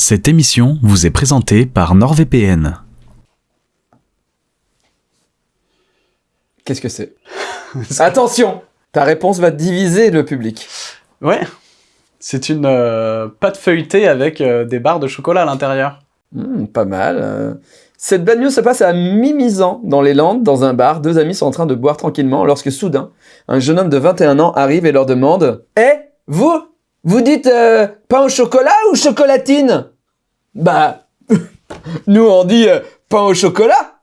Cette émission vous est présentée par NordVPN. Qu'est-ce que c'est? Attention Ta réponse va diviser le public. Ouais. C'est une euh, pâte feuilletée avec euh, des barres de chocolat à l'intérieur. Hmm, pas mal. euh. Cette bad news se passe à Mimizan, dans les Landes, dans un bar. Deux amis sont en train de boire tranquillement lorsque soudain, un jeune homme de 21 ans arrive et leur demande « Eh, vous Vous dites euh, pain au chocolat ou chocolatine ?» Bah, nous on dit euh, pain au chocolat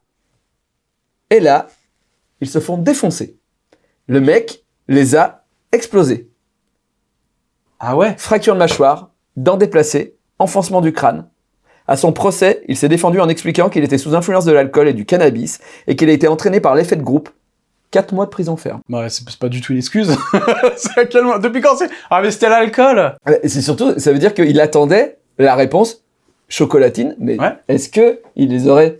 Et là, ils se font défoncer. Le mec les a explosés. Ah ouais? Fracture de mâchoire, dents déplacées, enfoncement du crâne. À son procès, il s'est défendu en expliquant qu'il était sous influence de l'alcool et du cannabis et qu'il a été entraîné par l'effet de groupe. 4 mois de prison ferme. Ouais, c'est pas du tout une excuse. quel Depuis quand c'est Ah mais c'était l'alcool Et c'est surtout, ça veut dire qu'il attendait la réponse chocolatine, mais Ouais. est-ce que il les aurait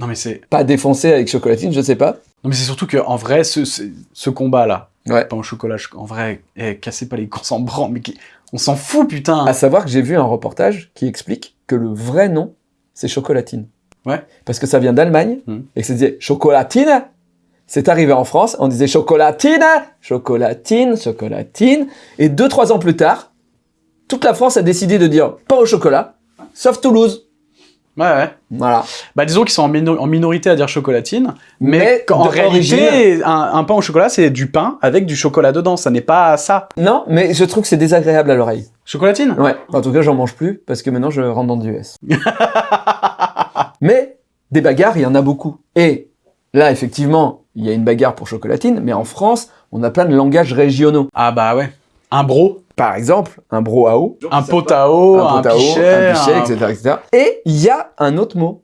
Non mais c'est pas défoncés avec chocolatine Je sais pas. non mais c'est surtout que en vrai ce, ce, ce combat là, Ouais. pain au chocolat, en vrai, eh, cassez pas les cons s'en branle, mais qui- on s'en fout putain. À savoir que j'ai vu un reportage qui explique que le vrai nom, c'est chocolatine. Ouais. Parce que ça vient d'Allemagne Mhm. et que ça disait chocolatine. C'est arrivé en France, on disait chocolatine, chocolatine, chocolatine. Et deux, trois ans plus tard, toute la France a décidé de dire pas au chocolat, sauf Toulouse. Ouais ouais. Voilà. Bah disons qu'ils sont en, mino- en minorité à dire chocolatine, mais, de réalité, un, un pain au chocolat c'est du pain avec du chocolat dedans, ça n'est pas ça. Non, mais je trouve que c'est désagréable à l'oreille. Chocolatine? Ouais. En tout cas, j'en mange plus parce que maintenant je rentre dans du S. mais des bagarres, il y en a beaucoup. Et là, effectivement, il y a une bagarre pour chocolatine, mais en France, on a plein de langages régionaux. Ah bah ouais. Un bro, Par exemple, un brouhaha, un potao, un, un potao, pichet, un pichet, un- etc., etc. Et il y a un autre mot.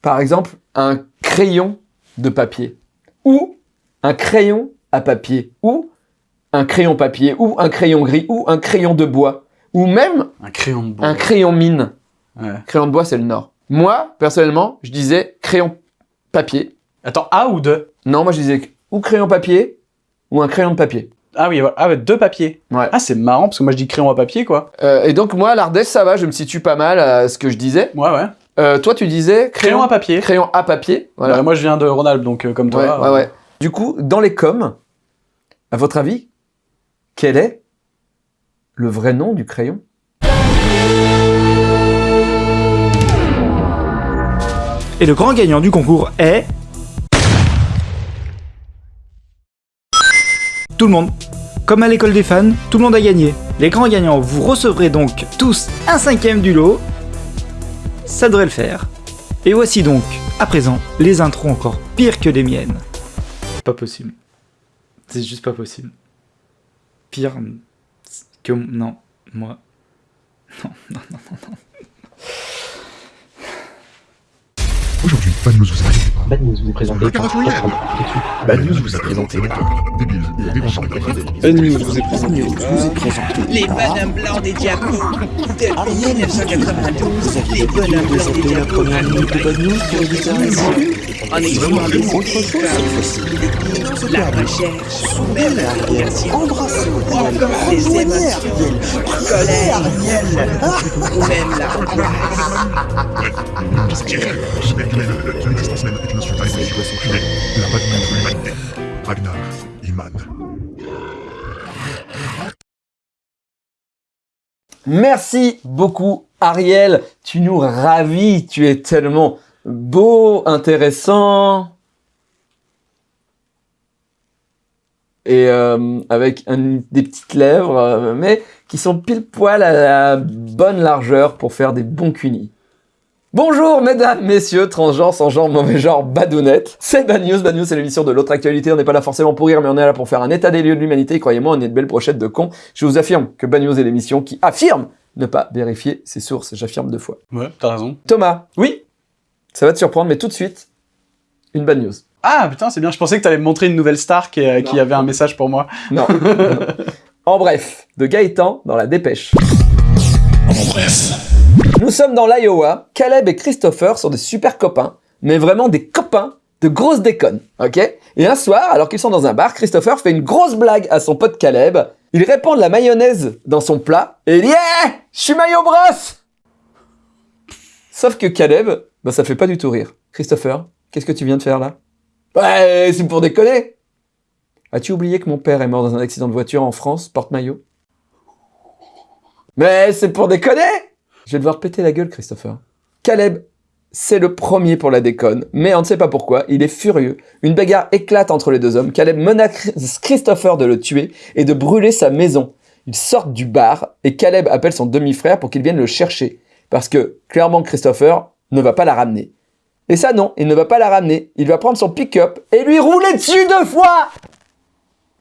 Par exemple, un crayon de papier. Ou un crayon à papier. Ou un crayon papier. Ou un crayon gris. Ou un crayon de bois. Ou même un crayon de bois. un crayon mine. Ouais. Crayon de bois, c'est le nord. Moi, personnellement, je disais crayon papier. Attends, A ou deux Non, moi je disais ou crayon papier ou un crayon de papier. Ah oui, voilà. ah ouais, deux papiers. Ouais. Ah c'est marrant parce que moi je dis crayon à papier quoi. Euh, et donc moi, l'Ardèche, ça va, je me situe pas mal à ce que je disais. Ouais ouais. Euh, toi, tu disais Crayon à papier. crayon à papier. Voilà. Voilà. moi je viens de Rhône-Alpes donc euh, comme toi. Ouais, ouais, euh, ouais. Du coup, dans les coms, à votre avis, quel est le vrai nom du crayon? Et le grand gagnant du concours est... Tout le monde. Comme à l'école des fans, tout le monde a gagné. Les grands gagnants, vous recevrez donc tous un cinquième du lot. Ça devrait le faire. Et voici donc, à présent, les intros encore pires que les miennes. Pas possible. C'est juste pas possible. Pire que... Non, moi... Aujourd'hui, Bad News vous a présenté par Bad News vous est présenté. Bad News vous a présenté par Débile, déconcentré. Bad News vous est présenté Les blancs des diapos Depuis 1992, les des diapos En des La recherche, même la révélation Encore des émotions, colère, ou même la Même inspiré. Mais une existence même la. Ragnar, Iman. Merci beaucoup, Ariel. Tu nous ravis. Tu es tellement beau, intéressant. Et euh, avec un- des petites lèvres, euh, mais qui sont pile poil à la bonne largeur pour faire des bons cunis. Bonjour mesdames, messieurs, transgenres, sans genre, mauvais genre, badounettes. C'est Bad News, Bad News c'est l'émission de l'autre actualité, on n'est pas là forcément pour rire, mais on est là pour faire un état des lieux de l'humanité, croyez-moi, on est de belles brochettes de cons. Je vous affirme que Bad News est l'émission qui affirme ne pas vérifier ses sources, j'affirme deux fois. Ouais, t'as raison. Thomas, Oui ça va te surprendre, mais tout de suite, une Bad News. Ah putain c'est bien, je pensais que t'allais me montrer une nouvelle star qui, euh, qui avait un message pour moi. Non. en bref, de Gaëtan dans la dépêche. Nous sommes dans l'Iowa, Caleb et Christopher sont des super copains, mais vraiment des copains de grosses déconnes, ok? Et un soir, alors qu'ils sont dans un bar, Christopher fait une grosse blague à son pote Caleb. Il répand de la mayonnaise dans son plat et il dit « Eh, je suis maillot brosse !» Sauf que Caleb, bah ça fait pas du tout rire. Christopher, qu'est-ce que tu viens de faire là? Ouais, c'est pour déconner As-tu oublié que mon père est mort dans un accident de voiture en France, porte-maillot? Mais c'est pour déconner Je vais devoir péter la gueule, Christopher. Caleb, c'est le premier pour la déconne, mais on ne sait pas pourquoi, il est furieux. Une bagarre éclate entre les deux hommes. Caleb menace Christopher de le tuer et de brûler sa maison. Ils sortent du bar et Caleb appelle son demi-frère pour qu'il vienne le chercher. Parce que, clairement, Christopher ne va pas la ramener. Et ça, non, il ne va pas la ramener. Il va prendre son pick-up et lui rouler dessus deux fois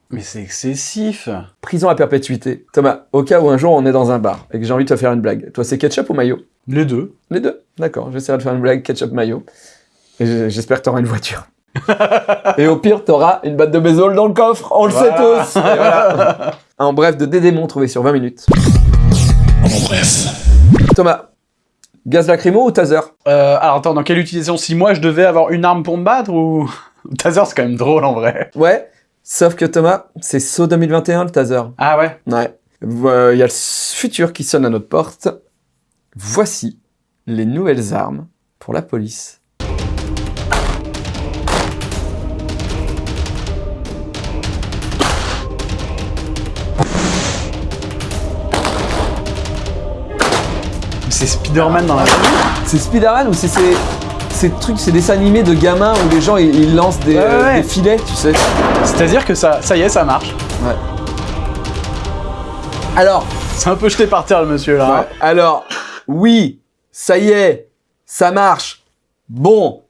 Mais c'est excessif. Prison à perpétuité. Thomas, au cas où un jour on est dans un bar et que j'ai envie de te faire une blague, toi c'est ketchup ou maillot Les deux. Les deux D'accord, j'essaierai de faire une blague ketchup-maillot. Et j- j'espère que t'auras une voiture. et au pire, t'auras une batte de baseball dans le coffre, on le sait tous Et voilà. En bref, de Dédémon trouvé sur 20 minutes. En bref. Thomas, gaz lacrymo ou taser? Euh, alors attends, dans quelle utilisation? Si moi je devais avoir une arme pour me battre ou... Taser c'est quand même drôle en vrai. Ouais, sauf que Thomas, c'est saut 2021 le taser. Ah ouais? Ouais. Euh, Il y a le futur qui sonne à notre porte. Voici les nouvelles armes pour la police. C'est Spider-Man dans la vie C'est Spider-Man ou c'est ces, ces trucs, ces dessins animés de gamins où les gens ils, ils lancent des, Ouais, ouais, euh, ouais. des filets, tu sais C'est-à-dire que ça, ça y est, ça marche. Alors, C'est un peu jeté par terre le monsieur là. ouais, alors, oui, ça y est, ça marche. Bon,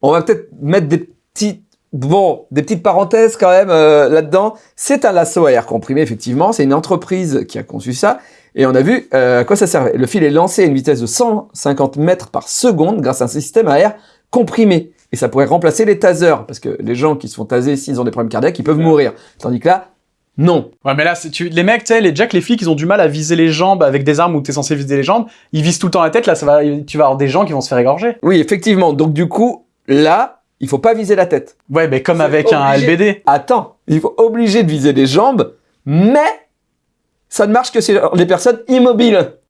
on va peut-être mettre des petites, bon, des petites parenthèses quand même euh, là-dedans. C'est un lasso à air comprimé, effectivement. C'est une entreprise qui a conçu ça. Et on a vu euh, à quoi ça servait. Le fil est lancé à une vitesse de 150 mètres par seconde grâce à un système à air comprimé. Et ça pourrait remplacer les tasers, parce que les gens qui se font taser s'ils ont des problèmes cardiaques, ils peuvent mourir. Tandis que là, non. Ouais, mais là, tu... les mecs, tu sais, les Jack, les flics, ils ont du mal à viser les jambes avec des armes où t'es censé viser les jambes. Ils visent tout le temps la tête, là, ça va... tu vas avoir des gens qui vont se faire égorger. Oui, effectivement. Donc du coup, là, il faut pas viser la tête. Ouais, mais comme avec un. LBD. Attends, il faut obligé de viser les jambes, mais ça ne marche que sur les personnes immobiles.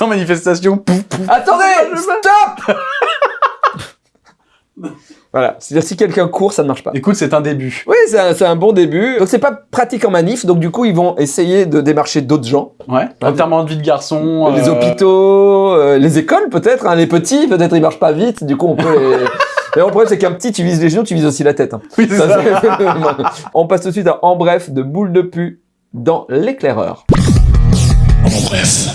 En manifestation, pouf, pouf. Attendez, stop Voilà, c'est-à-dire si quelqu'un court, ça ne marche pas. Écoute, c'est un début. Oui, c'est un, bon début. Donc c'est pas pratique en manif, donc du coup ils vont essayer de démarcher d'autres gens. Ouais. Enterrement de vie de garçon. Les euh, hôpitaux, euh, les écoles peut-être, hein, les petits, peut-être ils marchent pas vite, du coup on peut les... Et le problème c'est qu'un petit, tu vises les genoux, tu vises aussi la tête. hein. Oui, c'est Ça, ça. on passe tout de suite à En bref de boule de pu dans l'éclaireur. En bref.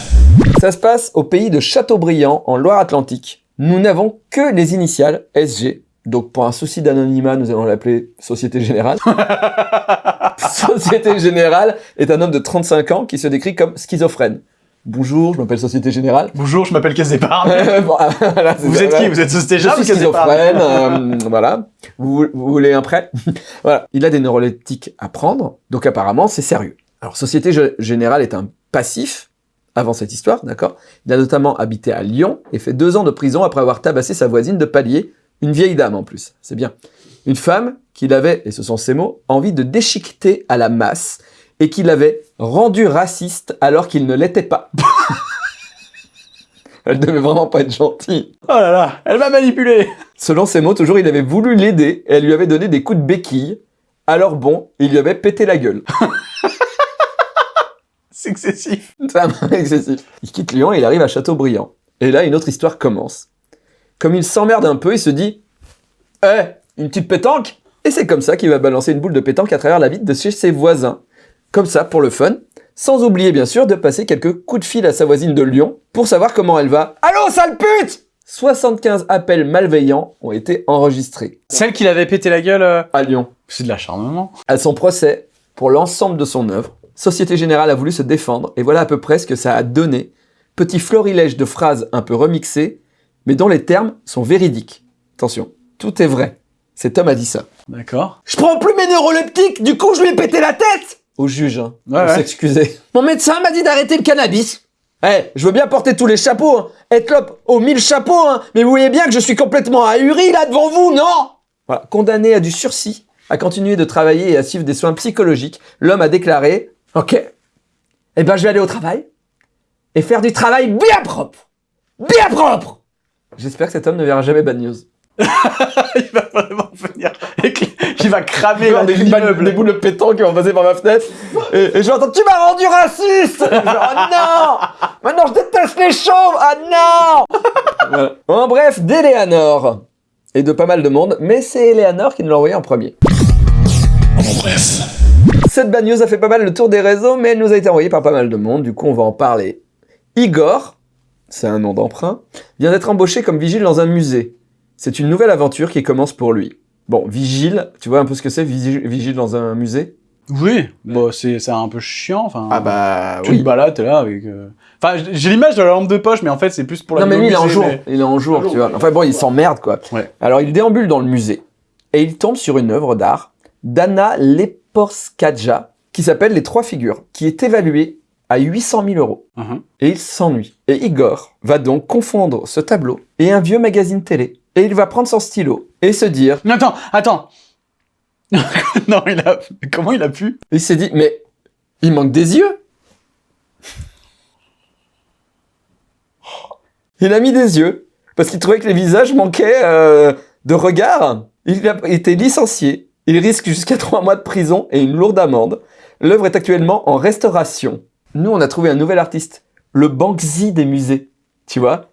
Ça se passe au pays de Châteaubriand, en Loire-Atlantique. Nous n'avons que les initiales SG. Donc pour un souci d'anonymat, nous allons l'appeler Société Générale. Société Générale est un homme de 35 ans qui se décrit comme schizophrène. Bonjour, je m'appelle Société Générale. Bonjour, je m'appelle Caisse d'épargne. Bon, voilà, c'est Vous ça, êtes qui. Vous êtes Société Je Générale suis Caisse d'épargne schizophrène, euh, voilà. Vous, vous voulez un prêt Voilà. Il a des neuroleptiques à prendre, donc apparemment c'est sérieux. Alors Société Générale est un passif avant cette histoire, d'accord? Il a notamment habité à Lyon et fait deux ans de prison après avoir tabassé sa voisine de palier, une vieille dame en plus, c'est bien. Une femme qu'il avait, et ce sont ses mots, envie de déchiqueter à la masse et qu'il avait rendu raciste alors qu'il ne l'était pas. Elle devait vraiment pas être gentille. Oh là là, elle m'a manipulé. Selon ses mots, toujours, il avait voulu l'aider et elle lui avait donné des coups de béquille. Alors bon, il lui avait pété la gueule. C'est excessif. C'est excessif. Il quitte Lyon et il arrive à Châteaubriand. Et là, une autre histoire commence. Comme il s'emmerde un peu, il se dit « Eh, une petite pétanque ?» Et c'est comme ça qu'il va balancer une boule de pétanque à travers la vitre de chez ses voisins. Comme ça, pour le fun. Sans oublier, bien sûr, de passer quelques coups de fil à sa voisine de Lyon pour savoir comment elle va. « Allô, sale pute !» 75 appels malveillants ont été enregistrés Celle qui l'avait pété la gueule, euh, à Lyon. c'est de l'acharnement. À son procès, pour l'ensemble de son œuvre, Société Générale a voulu se défendre, et voilà à peu près ce que ça a donné. Petit florilège de phrases un peu remixées, mais dont les termes sont véridiques. Attention, tout est vrai. Cet homme a dit ça. D'accord. Je prends plus mes neuroleptiques, du coup je lui ai pété la tête Au juge, hein, Ouais, pour ouais. s'excuser. Mon médecin m'a dit d'arrêter le cannabis. Eh, je veux bien porter tous les chapeaux, hein, être l'op aux mille chapeaux, hein, mais vous voyez bien que je suis complètement ahuri là devant vous, non Voilà, condamné à du sursis, à continuer de travailler et à suivre des soins psychologiques, l'homme a déclaré Ok, eh ben je vais aller au travail et faire du travail bien propre. bien propre J'espère que cet homme ne verra jamais Bad News. il va vraiment venir. Il va cramer la des, l'immeuble. des boules de pétanque qui vont passer par ma fenêtre. Et, et je vais entendre Tu m'as rendu raciste Je vais, Oh non Maintenant je déteste les chauves Ah non Voilà. En bref, d'Eleanor. Et de pas mal de monde, mais c'est Eleanor qui nous l'a envoyé en premier. En bref. Cette bad news a fait pas mal le tour des réseaux, mais elle nous a été envoyée par pas mal de monde, du coup on va en parler. Igor, c'est un nom d'emprunt, vient d'être embauché comme vigile dans un musée. C'est une nouvelle aventure qui commence pour lui. Bon, vigile, tu vois un peu ce que c'est, vigile, dans un musée? Oui, bon, c'est c'est un peu chiant. Enfin, bah tu te balades, t'es là avec. euh, Enfin, j'ai l'image de la lampe de poche, mais en fait, c'est plus pour la Non mais lui il est en jour, mais- il est en jour, tu vois. Enfin bon, il s'emmerde quoi. Ouais. Alors il déambule dans le musée et il tombe sur une œuvre d'art d'Anna Leporskadja qui s'appelle Les Trois Figures, qui est évaluée à 800 000 euros. Mhm. Et il s'ennuie. Et Igor va donc confondre ce tableau et un vieux magazine télé. Et il va prendre son stylo et se dire, Non, Attends, attends. non, il a. Comment il a pu? Il s'est dit, mais il manque des yeux. Il a mis des yeux parce qu'il trouvait que les visages manquaient euh, de regard. Il a été licencié. Il risque jusqu'à trois mois de prison et une lourde amende. L'œuvre est actuellement en restauration. Nous, on a trouvé un nouvel artiste, le Banksy des musées, tu vois.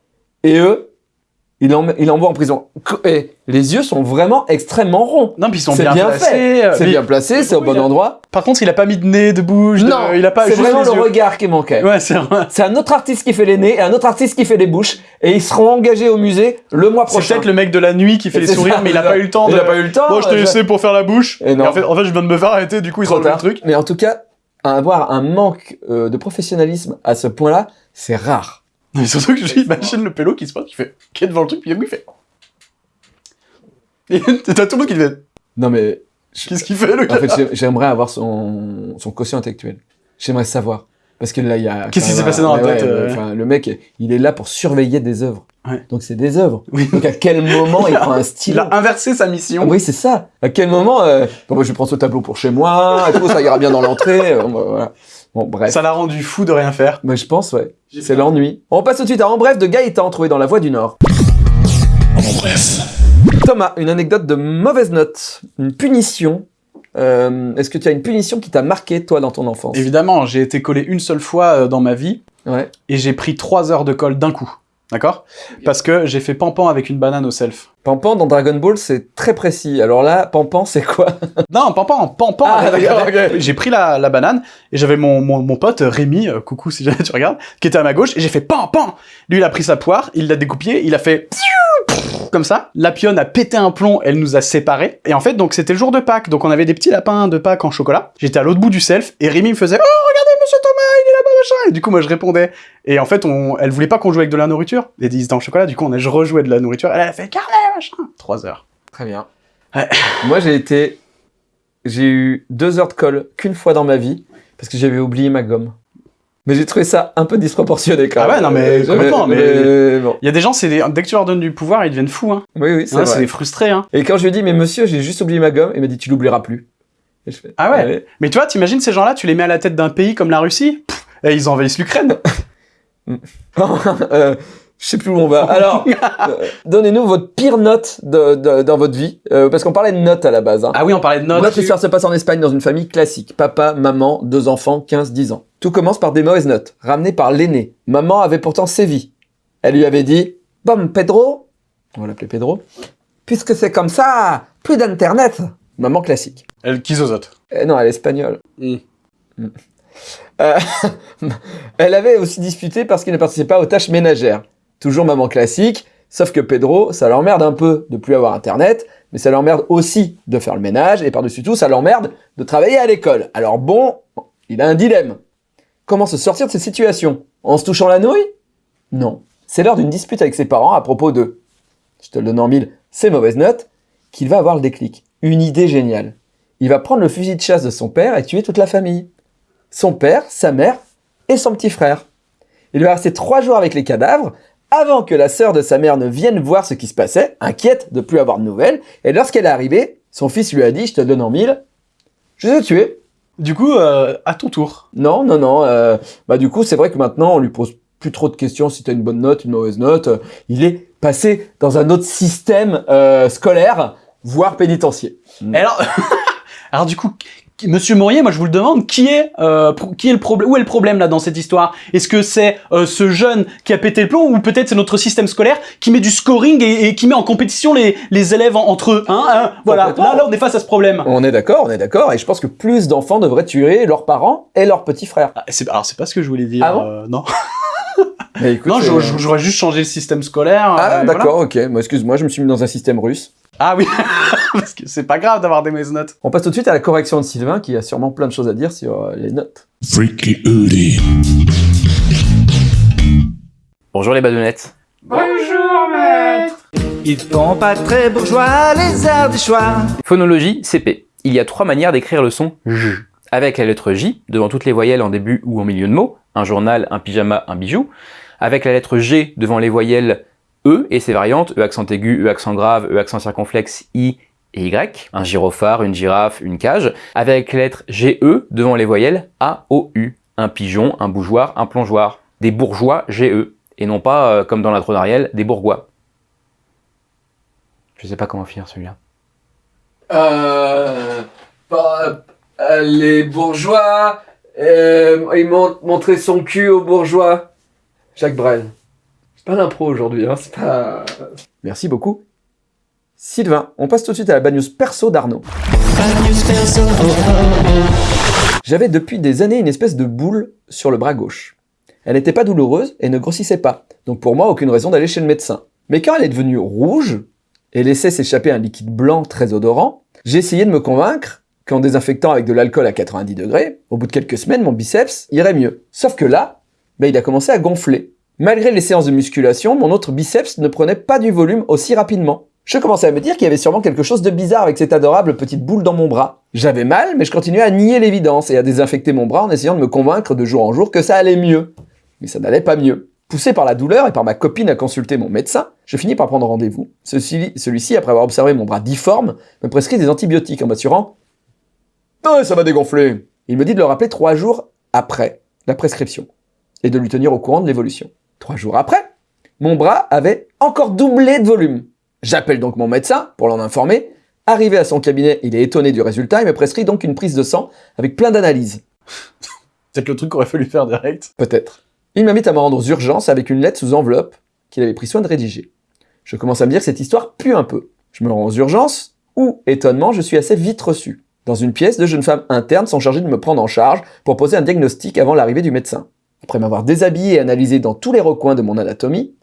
Et eux, il, en, il envoie en prison. Et les yeux sont vraiment extrêmement ronds. Non, puis ils sont C'est bien, bien placés. euh, C'est bien placé, c'est au bon a- endroit. Par contre, il a pas mis de nez, de bouche. de- Non, il a pas. c'est vraiment le yeux. regard qui manquait. Ouais, c'est vrai. C'est un autre artiste qui fait les nez et un autre artiste qui fait les bouches. Et ils seront engagés au musée le mois C'est prochain. peut-être le mec de la nuit qui fait les C'est sourires, ça, mais il a c'est pas eu le temps Il de. a pas eu le temps. Bon, je t'ai euh, laissé pour faire la bouche. Et non. en, fait, en fait, je viens de me faire arrêter, du coup, ils ont le truc. Mais en tout cas, avoir un manque euh, de professionnalisme à ce point-là, c'est rare. Mais surtout que j'imagine le pélo qui se passe, qui fait. qui est devant le truc, puis il fait. Et t'as tout le monde qui fait. Non mais, Qu'est-ce qu'il fait, le gars en fait, j'ai- j'aimerais avoir son, son quotient intellectuel. J'aimerais savoir. Parce que là, il y a... Qu'est-ce qui s'est passé dans la tête, ouais, euh, enfin, Le mec, il est là pour surveiller des œuvres. Ouais. Donc c'est des œuvres. Oui. Donc à quel moment il prend un Il stylo a inversé sa mission. Oui, c'est ça. À quel moment euh, bon, bah, je prends ce tableau pour chez moi, et tout, ça ira bien dans l'entrée. euh, Bon, bah, voilà. Bon, bref. Ça l'a rendu fou de rien faire. Mais je pense, ouais. C'est l'ennui. On passe tout de suite à En bref de Gaëtan, trouvé dans la Voie du Nord. En bref. Thomas, une anecdote de mauvaise note, une punition. Euh, Est-ce que tu as une punition qui t'a marqué, toi, dans ton enfance? Évidemment, j'ai été collé une seule fois euh, dans ma vie Ouais. et j'ai pris trois heures de colle d'un coup. D'accord? Parce que j'ai fait pampan avec une banane au self. Pampan dans Dragon Ball, c'est très précis. Alors là, Pampan, c'est quoi? Non, pampan, pampan. Ah, avec- d'accord, avec- ok. J'ai pris la, la banane et j'avais mon, mon, mon pote Rémi, euh, coucou si jamais tu regardes, qui était à ma gauche et j'ai fait pampan. Lui, il a pris sa poire, il l'a découpée, il a fait comme ça. La pionne a pété un plomb, elle nous a séparés. Et en fait, donc c'était le jour de Pâques, donc on avait des petits lapins de Pâques en chocolat. J'étais à l'autre bout du self et Rémi me faisait Oh, regardez, monsieur Thomas, il est là-bas, machin. Et du coup, moi, je répondais. Et en fait, on, elle voulait pas qu'on joue avec de la nourriture. Et ils étaient en chocolat, du coup, on a je rejouais de la nourriture. Elle a fait carnet, machin. Trois heures. Très bien. Ouais. Moi, j'ai été... J'ai eu deux heures de colle qu'une fois dans ma vie, parce que j'avais oublié ma gomme. Mais j'ai trouvé ça un peu disproportionné quand Ah même. ouais, non, mais Euh, complètement, mais- bon. Il y a des gens, des- dès que tu leur donnes du pouvoir, ils deviennent fous. Hein. Oui, oui, c'est Hein, c'est des frustrés. Hein. Et quand je lui ai dit, mais monsieur, j'ai juste oublié ma gomme, il m'a dit, tu l'oublieras plus. Et je fais, Ah ouais Mais tu vois, t'imagines ces gens-là, tu les mets à la tête d'un pays comme la Russie? Pff, et ils envahissent l'Ukraine. Euh, je sais plus où on va. Alors, euh, donnez-nous votre pire note de, de- dans votre vie, euh, parce qu'on parlait de notes à la base. Hein. Ah oui, on parlait de notes. Notre histoire se passe en Espagne dans une famille classique. Papa, maman, deux enfants, 15-10 ans. Tout commence par des mauvaises notes, ramenées par l'aîné. Maman avait pourtant sévi. Elle lui avait dit « Bon, Pedro, on va l'appeler Pedro, puisque c'est comme ça, plus d'internet !» Maman classique. Elle qui zozote. Eh non, elle est espagnole. Mm. Mm. Euh, elle avait aussi disputé parce qu'il ne participait pas aux tâches ménagères. Toujours maman classique, sauf que Pedro, ça l'emmerde un peu de plus avoir internet, mais ça l'emmerde aussi de faire le ménage, et par-dessus tout, ça l'emmerde de travailler à l'école. Alors bon, il a un dilemme. Comment se sortir de cette situation? En se touchant la nouille? Non. C'est lors d'une dispute avec ses parents à propos de, je te le donne en mille, ses mauvaises notes, qu'il va avoir le déclic. Une idée géniale il va prendre le fusil de chasse de son père et tuer toute la famille. Son père, sa mère et son petit frère. Il va rester trois jours avec les cadavres avant que la sœur de sa mère ne vienne voir ce qui se passait, inquiète de plus avoir de nouvelles, et lorsqu'elle est arrivée, son fils lui a dit « Je te donne en mille, je les ai tués. Du coup, euh, à ton tour. » Non, non, non, euh, bah du coup c'est vrai que maintenant on lui pose plus trop de questions si t'as une bonne note, une mauvaise note. Euh, Il est passé dans un autre système euh, scolaire, voire pénitentiaire. Alors, alors du coup, Monsieur Mourier, moi je vous le demande, qui est, euh, qui est le problème, où est le problème là dans cette histoire? Est-ce que c'est euh, ce jeune qui a pété le plomb, ou peut-être c'est notre système scolaire qui met du scoring et, et qui met en compétition les, les élèves en- entre eux hein, hein? Voilà, là, là on est face à ce problème. On est d'accord, on est d'accord, et je pense que plus d'enfants devraient tuer leurs parents et leurs petits frères. Ah, c'est- alors c'est pas ce que je voulais dire. Ah bon? euh, non, Mais écoute, non, j'aurais j'aurais juste changé le système scolaire. Ah euh, d'accord, ok. Moi, excuse-moi, je me suis mis dans un système russe. Ah oui, parce que c'est pas grave d'avoir des mauvaises notes. On passe tout de suite à la correction de Sylvain, qui a sûrement plein de choses à dire sur euh, les notes. Freaky. Bonjour les badounettes. Ils font pas très bourgeois, les arts du choix. Phonologie, CP. Il y a trois manières d'écrire le son J. Avec la lettre J, devant toutes les voyelles en début ou en milieu de mot, un journal, un pyjama, un bijou. Avec la lettre G devant les voyelles E et ses variantes, E accent aigu, E accent grave, E accent circonflexe, I et Y. Un gyrophare, une girafe, une cage. Avec la lettre GE devant les voyelles A, O, U. Un pigeon, un bougeoir, un plongeoir. Des bourgeois GE. Et non pas, euh, comme dans l'intro d'Ariel, des bourgois. Je sais pas comment finir celui-là. Euh, bah, euh, les bourgeois, euh, ils m'ont montré son cul aux bourgeois. Jacques Brel. Pas l'impro aujourd'hui, hein, c'est pas... Merci beaucoup. Sylvain, on passe tout de suite à la bad news perso d'Arnaud. J'avais depuis des années une espèce de boule sur le bras gauche. Elle n'était pas douloureuse et ne grossissait pas, donc pour moi aucune raison d'aller chez le médecin. Mais quand elle est devenue rouge et laissait s'échapper un liquide blanc très odorant, j'ai essayé de me convaincre qu'en désinfectant avec de l'alcool à 90 degrés, au bout de quelques semaines, mon biceps irait mieux. Sauf que là, ben, il a commencé à gonfler. Malgré les séances de musculation, mon autre biceps ne prenait pas du volume aussi rapidement. Je commençais à me dire qu'il y avait sûrement quelque chose de bizarre avec cette adorable petite boule dans mon bras. J'avais mal, mais je continuais à nier l'évidence et à désinfecter mon bras en essayant de me convaincre de jour en jour que ça allait mieux. Mais ça n'allait pas mieux. Poussé par la douleur et par ma copine à consulter mon médecin, je finis par prendre rendez-vous. Celui-ci, après avoir observé mon bras difforme, me prescrit des antibiotiques en m'assurant « Ouais, ça va dégonfler !» Il me dit de le rappeler trois jours après la prescription et de lui tenir au courant de l'évolution. Trois jours après, mon bras avait encore doublé de volume. J'appelle donc mon médecin pour l'en informer. Arrivé à son cabinet, il est étonné du résultat et me prescrit donc une prise de sang avec plein d'analyses. C'est le truc qu'aurait fallu faire direct. Peut-être. Il m'invite à me rendre aux urgences avec une lettre sous enveloppe qu'il avait pris soin de rédiger. Je commence à me dire que cette histoire pue un peu. Je me rends aux urgences, où, étonnement, je suis assez vite reçu. Dans une pièce, deux jeunes femmes internes sont chargées de me prendre en charge pour poser un diagnostic avant l'arrivée du médecin. Après m'avoir déshabillé et analysé dans tous les recoins de mon anatomie,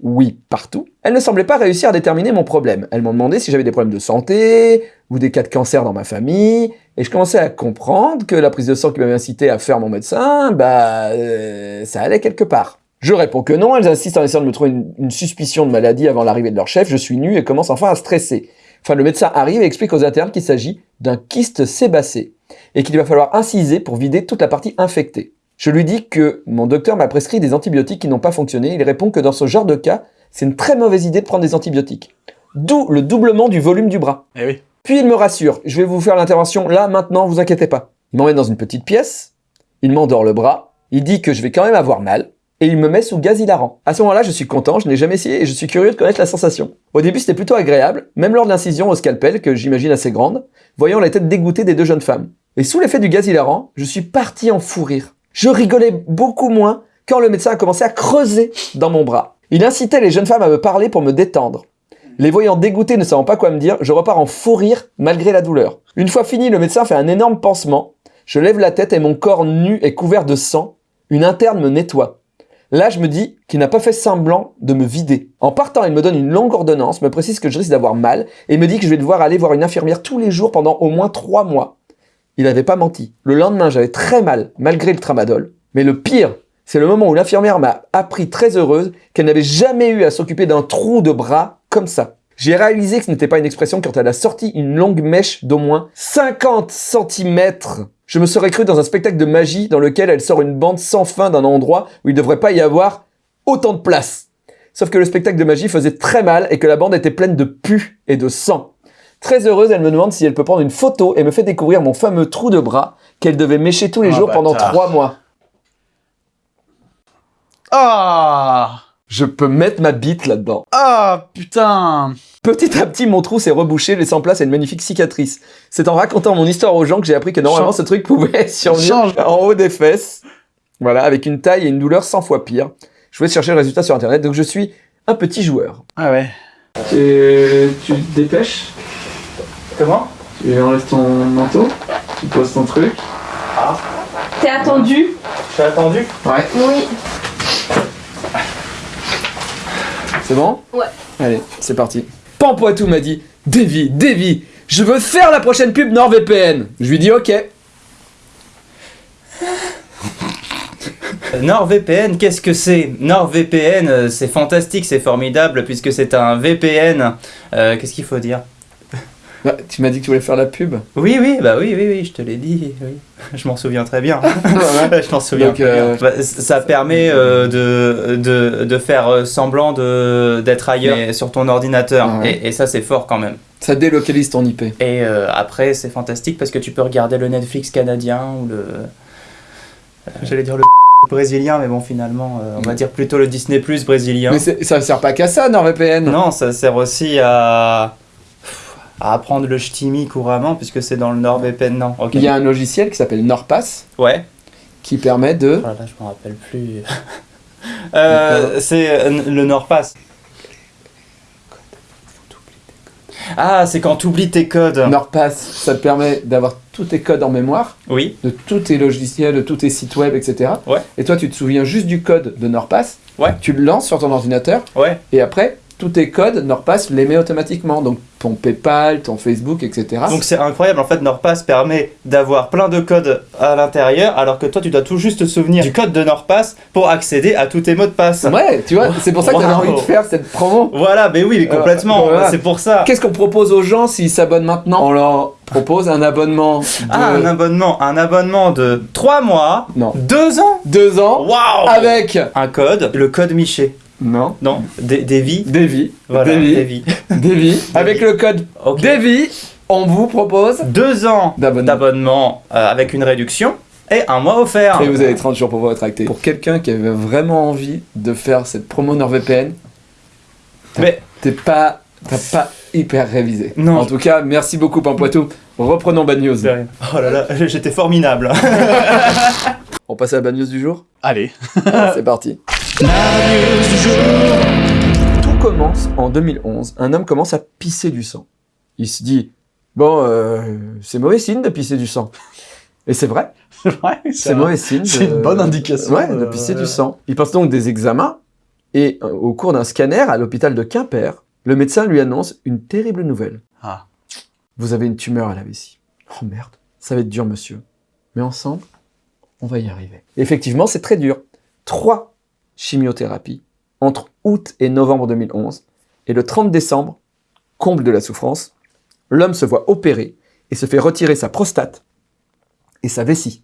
oui, partout, elles ne semblaient pas réussir à déterminer mon problème. Elles m'ont demandé si j'avais des problèmes de santé, ou des cas de cancer dans ma famille, et je commençais à comprendre que la prise de sang qui m'avait incité à faire mon médecin, bah, euh, ça allait quelque part. Je réponds que non, elles insistent en essayant de me trouver une, une suspicion de maladie avant l'arrivée de leur chef, je suis nu et commence enfin à stresser. Enfin, le médecin arrive et explique aux internes qu'il s'agit d'un kyste sébacé, et qu'il va falloir inciser pour vider toute la partie infectée. Je lui dis que mon docteur m'a prescrit des antibiotiques qui n'ont pas fonctionné, il répond que dans ce genre de cas, c'est une très mauvaise idée de prendre des antibiotiques. D'où le doublement du volume du bras. Eh oui. Puis il me rassure, je vais vous faire l'intervention là, maintenant, vous inquiétez pas. Il m'emmène dans une petite pièce, il m'endort le bras, il dit que je vais quand même avoir mal, et il me met sous gaz hilarant. À ce moment-là, je suis content, je n'ai jamais essayé et je suis curieux de connaître la sensation. Au début, c'était plutôt agréable, même lors de l'incision au scalpel, que j'imagine assez grande, voyant la tête dégoûtée des deux jeunes femmes. Et sous l'effet du gaz hilarant, je suis parti en fou rire. Je rigolais beaucoup moins quand le médecin a commencé à creuser dans mon bras. Il incitait les jeunes femmes à me parler pour me détendre. Les voyant dégoûtées, ne savant pas quoi me dire, je repars en fou rire malgré la douleur. Une fois fini, le médecin fait un énorme pansement. Je lève la tête et mon corps nu est couvert de sang. Une interne me nettoie. Là, je me dis qu'il n'a pas fait semblant de me vider. En partant, il me donne une longue ordonnance, me précise que je risque d'avoir mal et me dit que je vais devoir aller voir une infirmière tous les jours pendant au moins trois mois. Il n'avait pas menti. Le lendemain, j'avais très mal, malgré le tramadol. Mais le pire, c'est le moment où l'infirmière m'a appris très heureuse qu'elle n'avait jamais eu à s'occuper d'un trou de bras comme ça. J'ai réalisé que ce n'était pas une expression quand elle a sorti une longue mèche d'au moins 50 cm. Je me serais cru dans un spectacle de magie dans lequel elle sort une bande sans fin d'un endroit où il ne devrait pas y avoir autant de place. Sauf que le spectacle de magie faisait très mal et que la bande était pleine de pu et de sang. Très heureuse, elle me demande si elle peut prendre une photo et me fait découvrir mon fameux trou de bras qu'elle devait mécher tous les Ah, jours pendant trois mois. Ah Je peux mettre ma bite là-dedans. Ah, putain Petit à petit, mon trou s'est rebouché, laissant place à une magnifique cicatrice. C'est en racontant mon histoire aux gens que j'ai appris que normalement Change. ce truc pouvait survenir Change. en haut des fesses. Voilà, avec une taille et une douleur 100 fois pire. Je voulais chercher le résultat sur internet, donc je suis un petit joueur. Ah ouais. Tu, tu te dépêches? Comment Tu enlèves ton manteau, tu poses ton truc. T'es attendu Je suis attendu Ouais. Oui. C'est bon Ouais. Allez, c'est parti. Pampoitou m'a dit Davy, Davy, je veux faire la prochaine pub NordVPN. Je lui dis ok. NordVPN, qu'est-ce que c'est NordVPN, euh, c'est fantastique, c'est formidable puisque c'est un VPN. Euh, qu'est-ce qu'il faut dire Bah, tu m'as dit que tu voulais faire la pub. Oui, oui, bah oui, oui, oui, je te l'ai dit. Oui. Je m'en souviens très bien. je m'en souviens Donc, très euh, bien. Bah, ça permet euh, de, de, de faire euh, semblant de- d'être ailleurs mais sur ton ordinateur. Ah ouais. et, et ça, c'est fort quand même. Ça délocalise ton IP. Et euh, après, c'est fantastique parce que tu peux regarder le Netflix canadien ou le. euh, J'allais dire le brésilien, mais bon, finalement, euh, on va dire plutôt le Disney Plus brésilien. Mais ça sert pas qu'à ça, NordVPN. Non, ça sert aussi à, à apprendre le ch'timi couramment puisque c'est dans le NordVPN. Non. Il y a un logiciel qui s'appelle NordPass Ouais. qui permet de. Oh là là, je m'en rappelle plus. Euh, c'est euh, le NordPass. Ah, c'est quand tu oublies tes codes. NordPass, ça te permet d'avoir tous tes codes en mémoire, Oui. de tous tes logiciels, de tous tes sites web, etc. Ouais. Et toi, tu te souviens juste du code de NordPass. Ouais. Tu le lances sur ton ordinateur Ouais. et après, tous tes codes, NordPass les met automatiquement. Donc ton PayPal, ton Facebook, etc. Donc c'est incroyable, en fait NordPass permet d'avoir plein de codes à l'intérieur alors que toi tu dois tout juste te souvenir du code de NordPass pour accéder à tous tes mots de passe. Ouais, tu vois, c'est pour ça que Wow. envie de faire cette promo. Voilà, mais oui, mais Euh, complètement, voilà. c'est pour ça. Qu'est-ce qu'on propose aux gens s'ils s'abonnent maintenant On leur propose un abonnement de Ah, un abonnement, un abonnement de 3 mois, non, 2 ans deux ans Waouh avec Un code, le code Miché. Non Non, vies. Davy, Voilà, Davy. Davy. avec le code Ok. Davy, on vous propose 2 ans D'abonnement. euh, avec une réduction et un mois offert. et vous avez 30 jours pour vous rétracter. Pour quelqu'un qui avait vraiment envie de faire cette promo NordVPN, Mais t'es pas t'as pas hyper révisé. Non. En tout cas, merci beaucoup Pampoitou. Reprenons Bad News. Oh là là, j'étais formidable. On passe à la Bad News du jour? Allez. C'est parti. Tout commence en 2011. Un homme commence à pisser du sang. Il se dit Bon, euh, c'est mauvais signe de pisser du sang. Et c'est vrai, Ouais, c'est mauvais signe. c'est une bonne indication, Ouais, de euh, pisser du sang. Il passe donc des examens et euh, au cours d'un scanner à l'hôpital de Quimper, le médecin lui annonce une terrible nouvelle. Ah. Vous avez une tumeur à la vessie. Oh merde, ça va être dur, monsieur. Mais ensemble, on va y arriver. Effectivement, c'est très dur. Trois chimiothérapies entre août et novembre 2011. Et le 30 décembre, comble de la souffrance, l'homme se voit opérer et se fait retirer sa prostate et sa vessie.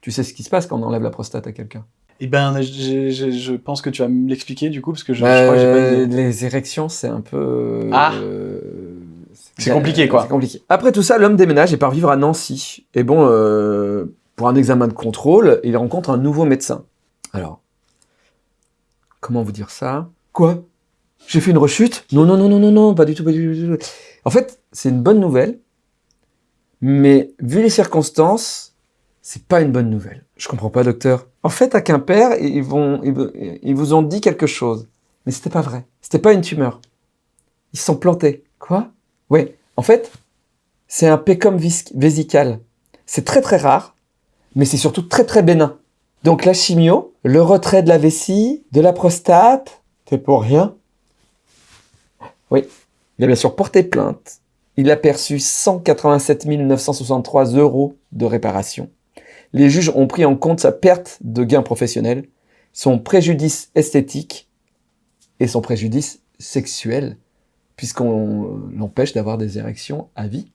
Tu sais ce qui se passe quand on enlève la prostate à quelqu'un? Eh ben, je pense que tu vas me l'expliquer du coup, parce que je, je crois que j'ai pas idée. Les érections, c'est un peu. Ah. euh, C'est compliqué, quoi. C'est compliqué. Après tout ça, l'homme déménage et part vivre à Nancy. Et bon, euh, pour un examen de contrôle, il rencontre un nouveau médecin. Alors, comment vous dire ça? Quoi? J'ai fait une rechute? Non, non, non, non, non, non, pas du tout, pas du tout. En fait, c'est une bonne nouvelle, mais vu les circonstances, c'est pas une bonne nouvelle. Je comprends pas, docteur. En fait, à Quimper, ils vont, ils, vous- ils vous ont dit quelque chose, mais c'était pas vrai. C'était pas une tumeur. Ils se sont plantés. Quoi? Oui. En fait, c'est un pécom vésical. C'est très très rare, mais c'est surtout très très bénin. Donc la chimio, le retrait de la vessie, de la prostate, c'est pour rien. Oui. Il a bien sûr porté plainte. Il a perçu 187 963 euros de réparation. Les juges ont pris en compte sa perte de gains professionnels, son préjudice esthétique et son préjudice sexuel, puisqu'on l'empêche d'avoir des érections à vie.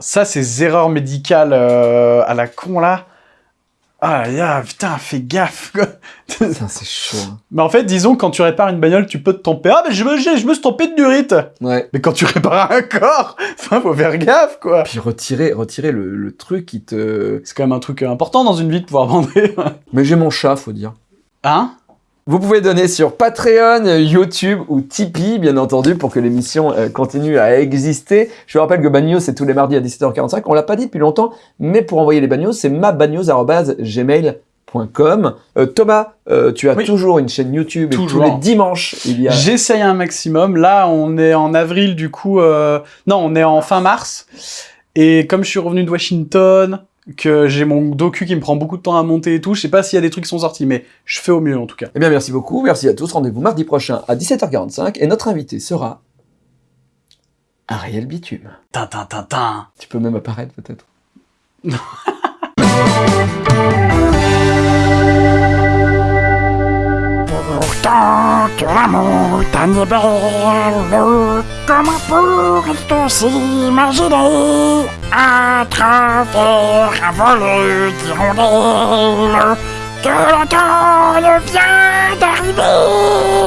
Ça, ces erreurs médicales euh, à la con là. Ah là, putain, fais gaffe. quoi. Putain, c'est chaud. hein. Mais en fait, disons, quand tu répares une bagnole, tu peux te tromper. Ah, mais je me, je me suis trompé de durite. Ouais. Mais quand tu répares un corps, enfin, faut faire gaffe, quoi. Puis retirer, retirer le, le truc qui te... C'est quand même un truc important dans une vie de pouvoir bander. Mais j'ai mon chat, faut dire. Hein? Vous pouvez donner sur Patreon, YouTube ou Tipeee, bien entendu, pour que l'émission euh, continue à exister. Je vous rappelle que Bagnos, c'est tous les mardis à 17h45. On l'a pas dit depuis longtemps, mais pour envoyer les bagnos, c'est mabagnos.gmail.com. Euh, Thomas, euh, tu as Oui. toujours une chaîne YouTube et Toujours. tous les dimanches, il y a... J'essaye un maximum. Là, on est en avril, du coup. euh, Non, on est en fin mars. Et comme je suis revenu de Washington, que j'ai mon docu qui me prend beaucoup de temps à monter et tout, je sais pas s'il y a des trucs qui sont sortis, mais je fais au mieux en tout cas. Eh bien, merci beaucoup. Merci à tous. Rendez-vous mardi prochain à 17h45. Et notre invité sera Ariel Bitume. Tin, tin, tin, tin. Tu peux même apparaître, peut-être. Pourtant que la montagne est belle, comment pourrait-on s'imaginer à travers un vol d'hirondelles que le vient d'arriver?